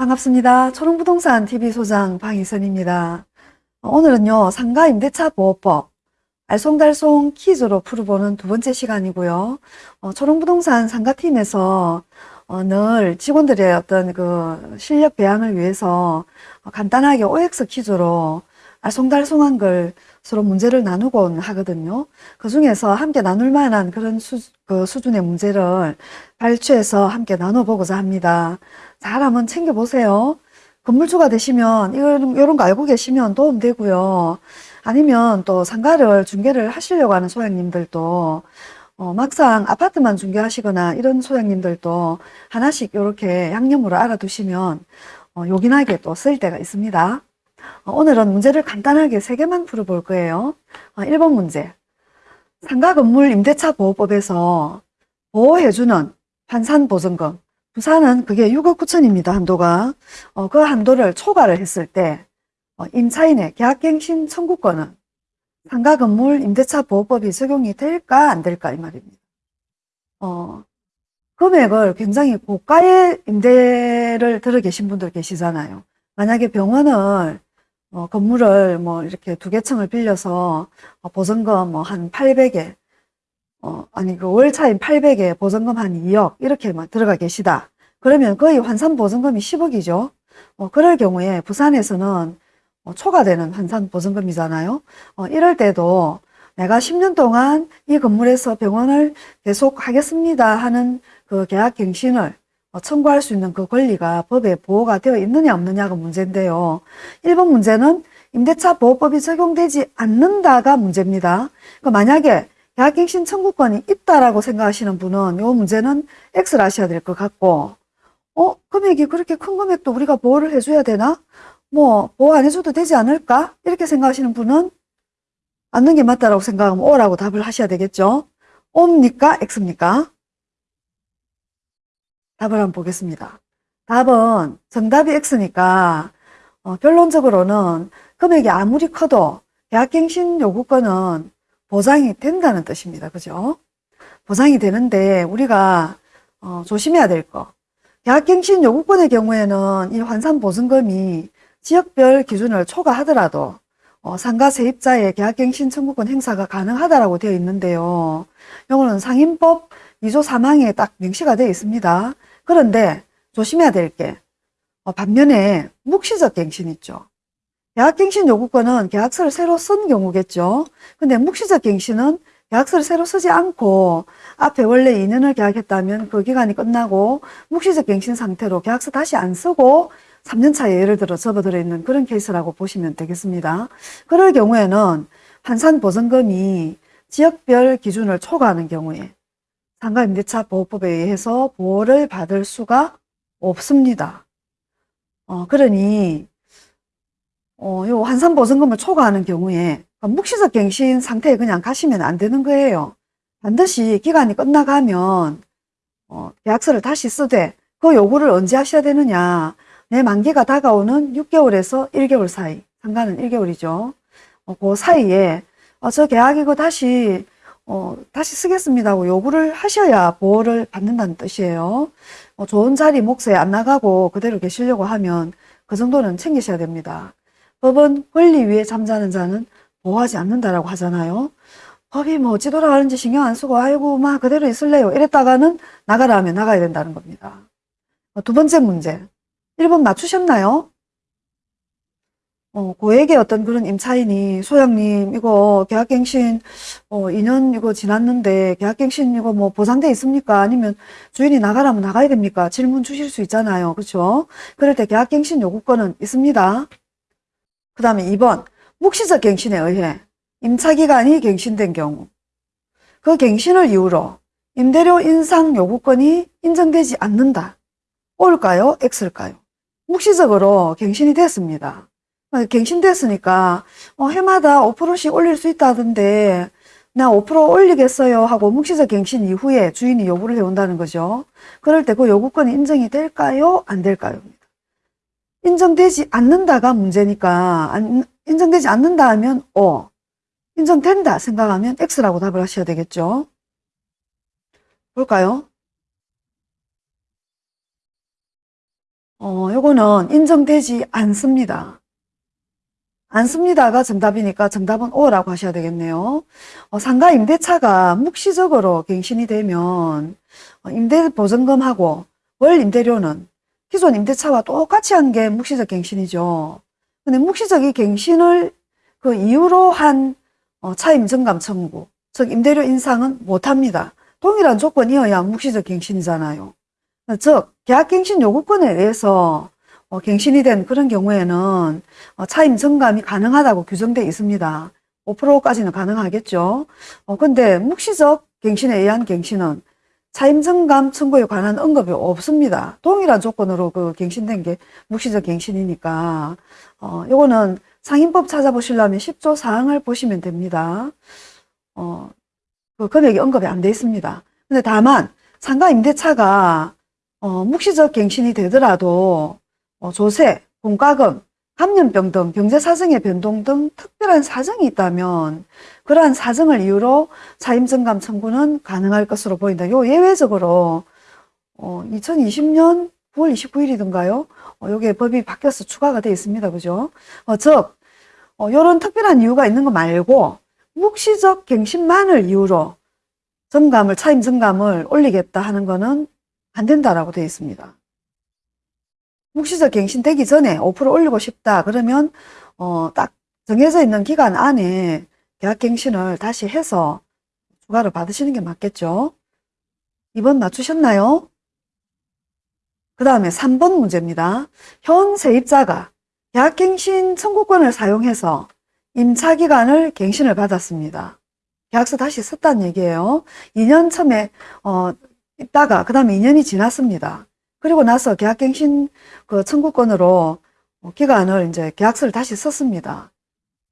반갑습니다. 초롱부동산 TV 소장 방희선입니다. 오늘은요, 상가 임대차 보호법 알쏭달쏭 퀴즈로 풀어보는 두 번째 시간이고요. 어, 초롱부동산 상가팀에서 어, 늘 직원들의 어떤 그 실력 배양을 위해서 어, 간단하게 OX 퀴즈로 알쏭달쏭한 걸 서로 문제를 나누곤 하거든요. 그 중에서 함께 나눌 만한 그런 수, 그 수준의 문제를 발췌해서 함께 나눠보고자 합니다. 잘 한번 챙겨보세요. 건물주가 되시면 이런, 이런 거 알고 계시면 도움되고요. 아니면 또 상가를 중개를 하시려고 하는 소장님들도 어, 막상 아파트만 중개하시거나 이런 소장님들도 하나씩 이렇게 양념으로 알아두시면 어, 요긴하게 또 쓸 때가 있습니다. 어, 오늘은 문제를 간단하게 세 개만 풀어볼 거예요. 어, 1번 문제. 상가 건물 임대차 보호법에서 보호해주는 환산보증금. 부산은 그게 6억 9천입니다. 한도가. 어, 그 한도를 초과를 했을 때 어, 임차인의 계약갱신 청구권은 상가 건물 임대차 보호법이 적용이 될까 안 될까 이 말입니다. 어, 금액을 굉장히 고가의 임대를 들어 계신 분들 계시잖아요. 만약에 병원을 어, 건물을 뭐 이렇게 두 개 층을 빌려서 어, 보증금 뭐 한 800에 어, 아니 그 월차인 800에 보증금 한 2억 이렇게만 들어가 계시다. 그러면 거의 환산 보증금이 10억이죠. 어, 그럴 경우에 부산에서는 어, 초과되는 환산 보증금이잖아요. 어, 이럴 때도 내가 10년 동안 이 건물에서 병원을 계속 하겠습니다 하는 그 계약 갱신을 어, 청구할 수 있는 그 권리가 법에 보호가 되어 있느냐 없느냐가 문제인데요. 1번 문제는 임대차 보호법이 적용되지 않는다가 문제입니다. 그러니까 만약에 계약갱신 청구권이 있다라고 생각하시는 분은 이 문제는 X를 하셔야 될 것 같고 어? 금액이 그렇게 큰 금액도 우리가 보호를 해줘야 되나? 뭐 보호 안 해줘도 되지 않을까? 이렇게 생각하시는 분은 않는 게 맞다라고 생각하면 O라고 답을 하셔야 되겠죠? O입니까? X입니까? 답을 한번 보겠습니다. 답은 정답이 X니까 어, 결론적으로는 금액이 아무리 커도 계약갱신 요구권은 보장이 된다는 뜻입니다. 그죠? 보장이 되는데 우리가 어, 조심해야 될 거. 계약갱신 요구권의 경우에는 이 환산보증금이 지역별 기준을 초과하더라도 어, 상가 세입자의 계약갱신 청구권 행사가 가능하다라고 되어 있는데요. 이거는 상인법 2조 3항에 딱 명시가 되어 있습니다. 그런데 조심해야 될게 어, 반면에 묵시적 갱신 있죠. 계약갱신 요구권은 계약서를 새로 쓴 경우겠죠. 근데 묵시적 갱신은 계약서를 새로 쓰지 않고 앞에 원래 2년을 계약했다면 그 기간이 끝나고 묵시적 갱신 상태로 계약서 다시 안 쓰고 3년 차에 예를 들어 접어들어 있는 그런 케이스라고 보시면 되겠습니다. 그럴 경우에는 환산 보증금이 지역별 기준을 초과하는 경우에 상가임대차 보호법에 의해서 보호를 받을 수가 없습니다. 어, 그러니 어, 요 환산 보증금을 초과하는 경우에 묵시적 갱신 상태에 그냥 가시면 안 되는 거예요. 반드시 기간이 끝나가면 어, 계약서를 다시 쓰되 그 요구를 언제 하셔야 되느냐 내 만기가 다가오는 6개월에서 1개월 사이 상가는 1개월이죠. 어, 그 사이에 어, 저 계약 이거 다시 어, 다시 쓰겠습니다 고 요구를 하셔야 보호를 받는다는 뜻이에요. 어, 좋은 자리 몫에 안 나가고 그대로 계시려고 하면 그 정도는 챙기셔야 됩니다. 법은 권리 위에 잠자는 자는 보호하지 않는다라고 하잖아요. 법이 뭐 어찌 돌아가는지 신경 안 쓰고 아이고 막 그대로 있을래요. 이랬다가는 나가라 하면 나가야 된다는 겁니다. 어, 두 번째 문제. 1번 맞추셨나요? 어, 고액의 어떤 그런 임차인이 소장님 이거 계약갱신 어, 2년 이거 지났는데 계약갱신 이거 뭐 보상돼 있습니까? 아니면 주인이 나가라면 나가야 됩니까? 질문 주실 수 있잖아요. 그렇죠? 그럴 때 계약갱신 요구권은 있습니다. 그 다음에 2번 묵시적 갱신에 의해 임차기간이 갱신된 경우 그 갱신을 이유로 임대료 인상 요구권이 인정되지 않는다. O일까요? X일까요? 묵시적으로 갱신이 됐습니다. 갱신됐으니까 어, 해마다 5%씩 올릴 수 있다던데 나 5% 올리겠어요 하고 묵시적 갱신 이후에 주인이 요구를 해온다는 거죠. 그럴 때 그 요구권이 인정이 될까요? 안 될까요? 인정되지 않는다가 문제니까 안, 인정되지 않는다 하면 O 인정된다 생각하면 X라고 답을 하셔야 되겠죠. 볼까요? 어, 요거는 인정되지 않습니다. 않습니다가 정답이니까 정답은 O라고 하셔야 되겠네요. 어, 상가 임대차가 묵시적으로 갱신이 되면 어, 임대보증금하고 월 임대료는 기존 임대차와 똑같이 한 게 묵시적 갱신이죠. 근데 묵시적 이 갱신을 그 이유로 한 어, 차임 증감 청구, 즉 임대료 인상은 못합니다. 동일한 조건이어야 묵시적 갱신이잖아요. 즉 계약갱신 요구권에 의해서 어, 갱신이 된 그런 경우에는 어, 차임 증감이 가능하다고 규정되어 있습니다. 5%까지는 가능하겠죠. 어, 근데 묵시적 갱신에 의한 갱신은 차임 증감 청구에 관한 언급이 없습니다. 동일한 조건으로 그 갱신된 게 묵시적 갱신이니까 어, 요거는 상인법 찾아보시려면 10조 사항을 보시면 됩니다. 어, 그 금액이 언급이 안 돼 있습니다. 근데 다만 상가 임대차가 어, 묵시적 갱신이 되더라도 어, 조세, 공과금, 감염병 등 경제사정의 변동 등 특별한 사정이 있다면 그러한 사정을 이유로 차임증감 청구는 가능할 것으로 보인다. 요 예외적으로 어, 2020년 9월 29일이던가요? 어, 요게 법이 바뀌어서 추가가 되어 있습니다. 그죠? 어, 즉, 어, 요런 특별한 이유가 있는 거 말고 묵시적 갱신만을 이유로 증감을, 차임 증감을 올리겠다 하는 거는 안 된다라고 되어 있습니다. 묵시적 갱신되기 전에 5% 올리고 싶다. 그러면 어, 딱 정해져 있는 기간 안에 계약갱신을 다시 해서 추가를 받으시는 게 맞겠죠. 2번 맞추셨나요? 그 다음에 3번 문제입니다. 현 세입자가 계약갱신 청구권을 사용해서 임차기간을 갱신을 받았습니다. 계약서 다시 썼다는 얘기예요. 2년 처음에 어, 있다가 그 다음에 2년이 지났습니다. 그리고 나서 계약갱신 그 청구권으로 어, 기간을 이제 계약서를 다시 썼습니다.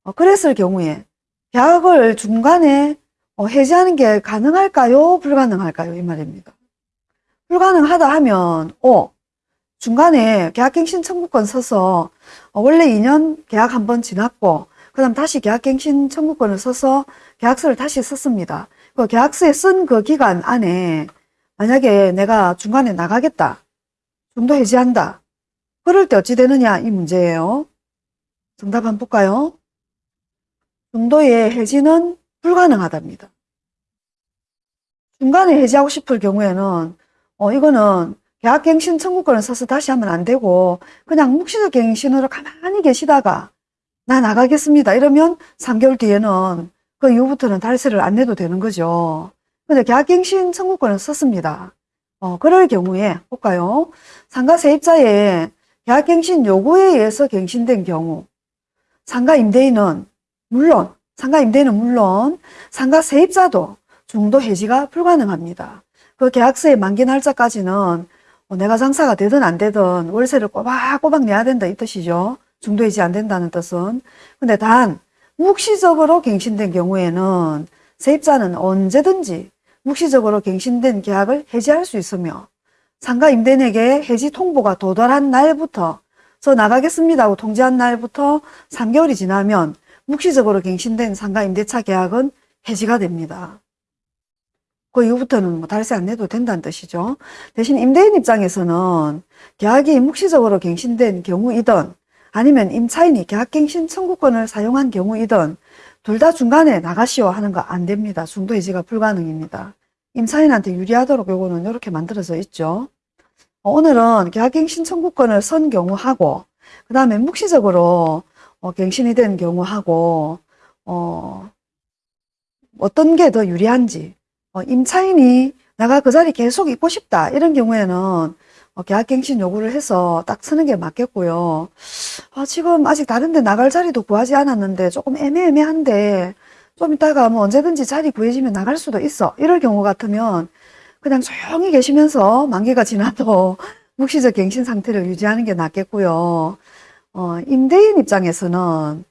어, 그랬을 경우에 계약을 중간에 어, 해지하는 게 가능할까요? 불가능할까요? 이 말입니다. 불가능하다 하면 오 중간에 계약갱신 청구권 써서 원래 2년 계약 한 번 지났고 그 다음 다시 계약갱신 청구권을 써서 계약서를 다시 썼습니다. 그 계약서에 쓴 그 기간 안에 만약에 내가 중간에 나가겠다. 중도 해지한다. 그럴 때 어찌 되느냐 이 문제예요. 정답 한번 볼까요? 중도의 해지는 불가능하답니다. 중간에 해지하고 싶을 경우에는 어 이거는 계약갱신 청구권을 써서 다시 하면 안 되고 그냥 묵시적 갱신으로 가만히 계시다가 나 나가겠습니다. 이러면 3개월 뒤에는 그 이후부터는 달세를 안 내도 되는 거죠. 근데 계약갱신 청구권을 썼습니다. 어, 그럴 경우에 볼까요? 상가 세입자의 계약갱신 요구에 의해서 갱신된 경우 상가 임대인은 물론 상가 임대인은 물론 상가 세입자도 중도 해지가 불가능합니다. 그 계약서의 만기 날짜까지는 뭐 내가 장사가 되든 안 되든 월세를 꼬박꼬박 내야 된다 이 뜻이죠. 중도 해지 안 된다는 뜻은. 근데 단 묵시적으로 갱신된 경우에는 세입자는 언제든지 묵시적으로 갱신된 계약을 해지할 수 있으며 상가 임대인에게 해지 통보가 도달한 날부터 저 나가겠습니다 하고 통지한 날부터 3개월이 지나면 묵시적으로 갱신된 상가 임대차 계약은 해지가 됩니다. 그 이후부터는 뭐 달세 안 내도 된다는 뜻이죠. 대신 임대인 입장에서는 계약이 묵시적으로 갱신된 경우이든 아니면 임차인이 계약갱신 청구권을 사용한 경우이든 둘 다 중간에 나가시오 하는 거 안 됩니다. 중도 해지가 불가능입니다. 임차인한테 유리하도록 요거는 이렇게 만들어져 있죠. 어, 오늘은 계약갱신 청구권을 선 경우하고 그 다음에 묵시적으로 어, 갱신이 된 경우하고 어, 어떤 게 더 유리한지 어, 임차인이 내가 그 자리 계속 있고 싶다 이런 경우에는 어, 계약갱신 요구를 해서 딱 쓰는 게 맞겠고요. 아, 지금 아직 다른 데 나갈 자리도 구하지 않았는데 조금 애매애매한데 좀 이따가 뭐 언제든지 자리 구해지면 나갈 수도 있어. 이럴 경우 같으면 그냥 조용히 계시면서 만기가 지나도 묵시적 갱신 상태를 유지하는 게 낫겠고요. 어, 임대인 입장에서는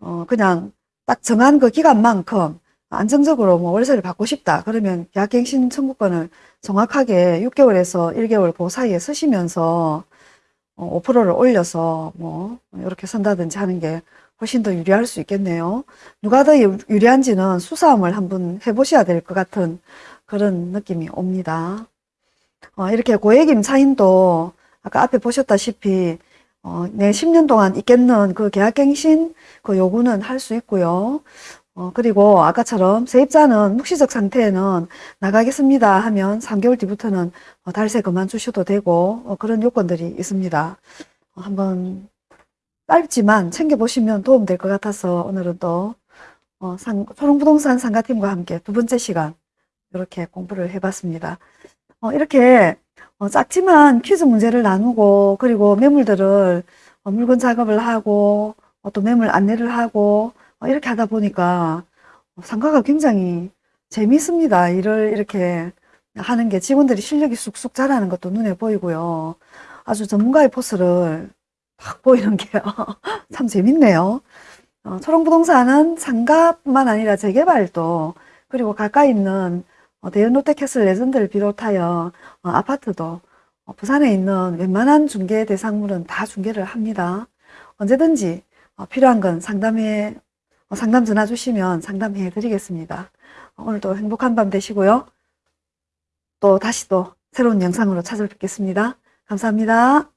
어, 그냥 딱 정한 그 기간만큼 안정적으로 뭐 월세를 받고 싶다. 그러면 계약갱신 청구권을 정확하게 6개월에서 1개월 그 사이에 쓰시면서 5%를 어, 올려서 뭐 이렇게 선다든지 하는 게 훨씬 더 유리할 수 있겠네요. 누가 더 유리한지는 수사함을 한번 해보셔야 될 것 같은 그런 느낌이 옵니다. 어, 이렇게 고액 임차인도 아까 앞에 보셨다시피 어, 내 10년 동안 있겠는 그 계약갱신 그 요구는 할 수 있고요. 어, 그리고 아까처럼 세입자는 묵시적 상태에는 나가겠습니다 하면 3개월 뒤부터는 어, 달세 그만두셔도 되고 어, 그런 요건들이 있습니다. 어, 한번 짧지만 챙겨보시면 도움될 것 같아서 오늘은 또 어, 상, 초롱부동산 상가팀과 함께 두 번째 시간 이렇게 공부를 해봤습니다. 어, 이렇게 어, 작지만 퀴즈 문제를 나누고 그리고 매물들을 어, 물건 작업을 하고 어, 또 매물 안내를 하고 어, 이렇게 하다 보니까 어, 상가가 굉장히 재미있습니다. 일을 이렇게 하는 게 직원들이 실력이 쑥쑥 자라는 것도 눈에 보이고요. 아주 전문가의 포스를 딱 보이는 게 참 재밌네요. 어, 초롱부동산은 상가뿐만 아니라 재개발도 그리고 가까이 있는 어, 대연 롯데캐슬 레전드를 비롯하여 어, 아파트도 어, 부산에 있는 웬만한 중개 대상물은 다 중개를 합니다. 언제든지 어, 필요한 건 상담해 어, 상담 전화 주시면 상담해 드리겠습니다. 어, 오늘도 행복한 밤 되시고요. 또 다시 또 새로운 영상으로 찾아뵙겠습니다. 감사합니다.